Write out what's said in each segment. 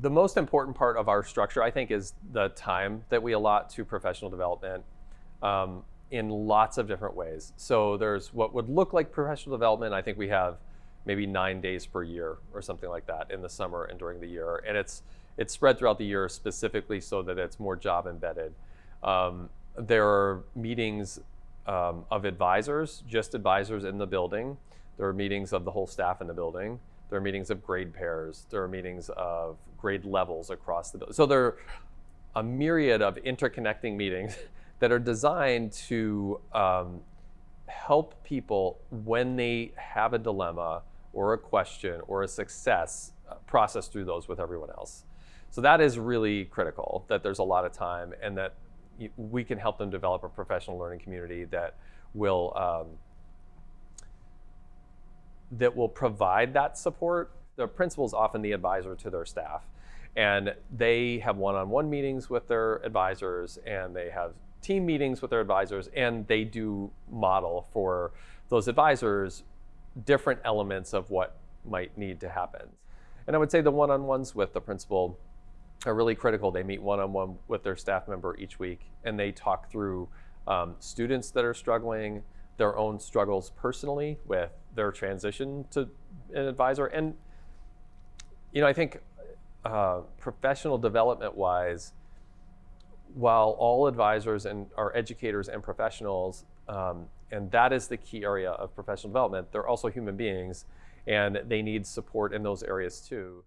the most important part of our structure, I think, is the time that we allot to professional development um, in lots of different ways. So there's what would look like professional development. I think we have maybe nine days per year or something like that in the summer and during the year. And it's, it's spread throughout the year specifically so that it's more job embedded. Um, there are meetings um, of advisors, just advisors in the building. There are meetings of the whole staff in the building. There are meetings of grade pairs. There are meetings of grade levels across the building. So there are a myriad of interconnecting meetings that are designed to um, help people when they have a dilemma or a question or a success uh, process through those with everyone else. So that is really critical, that there's a lot of time and that we can help them develop a professional learning community that will um, that will provide that support. The principal is often the advisor to their staff, and they have one-on-one -on -one meetings with their advisors, and they have team meetings with their advisors, and they do model for those advisors different elements of what might need to happen. And I would say the one-on-ones with the principal are really critical. They meet one-on-one -on -one with their staff member each week, and they talk through um, students that are struggling, their own struggles personally with their transition to an advisor. And, you know, I think uh, professional development wise, while all advisors and are educators and professionals, um, and that is the key area of professional development, they're also human beings and they need support in those areas too.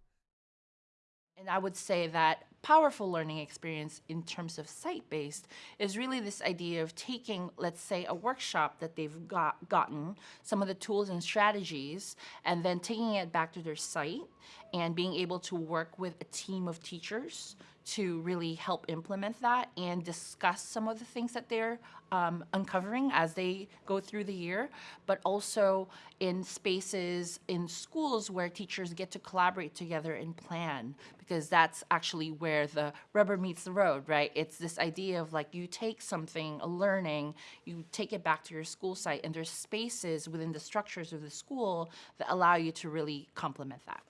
And I would say that powerful learning experience in terms of site-based is really this idea of taking, let's say, a workshop that they've got, gotten, some of the tools and strategies, and then taking it back to their site and being able to work with a team of teachers to really help implement that and discuss some of the things that they're um, uncovering as they go through the year, but also in spaces in schools where teachers get to collaborate together and plan, because that's actually where the rubber meets the road, right? It's this idea of like you take something, a learning, you take it back to your school site, and there's spaces within the structures of the school that allow you to really complement that.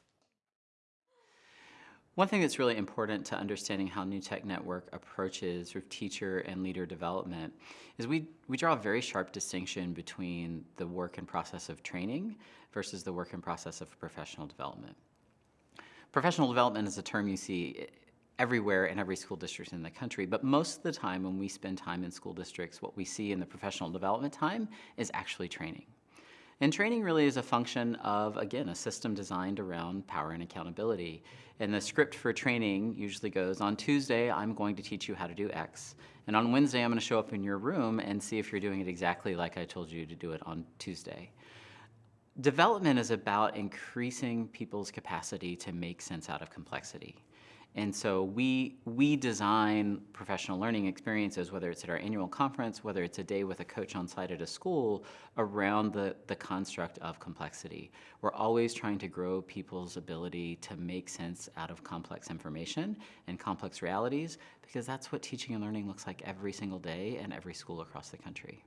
One thing that's really important to understanding how New Tech Network approaches sort of teacher and leader development is we, we draw a very sharp distinction between the work and process of training versus the work and process of professional development. Professional development is a term you see everywhere in every school district in the country, but most of the time when we spend time in school districts, what we see in the professional development time is actually training. And training really is a function of, again, a system designed around power and accountability. And the script for training usually goes, on Tuesday, I'm going to teach you how to do X. And on Wednesday, I'm going to show up in your room and see if you're doing it exactly like I told you to do it on Tuesday. Development is about increasing people's capacity to make sense out of complexity. And so we, we design professional learning experiences, whether it's at our annual conference, whether it's a day with a coach on site at a school, around the, the construct of complexity. We're always trying to grow people's ability to make sense out of complex information and complex realities, because that's what teaching and learning looks like every single day in every school across the country.